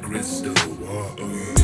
crystal water.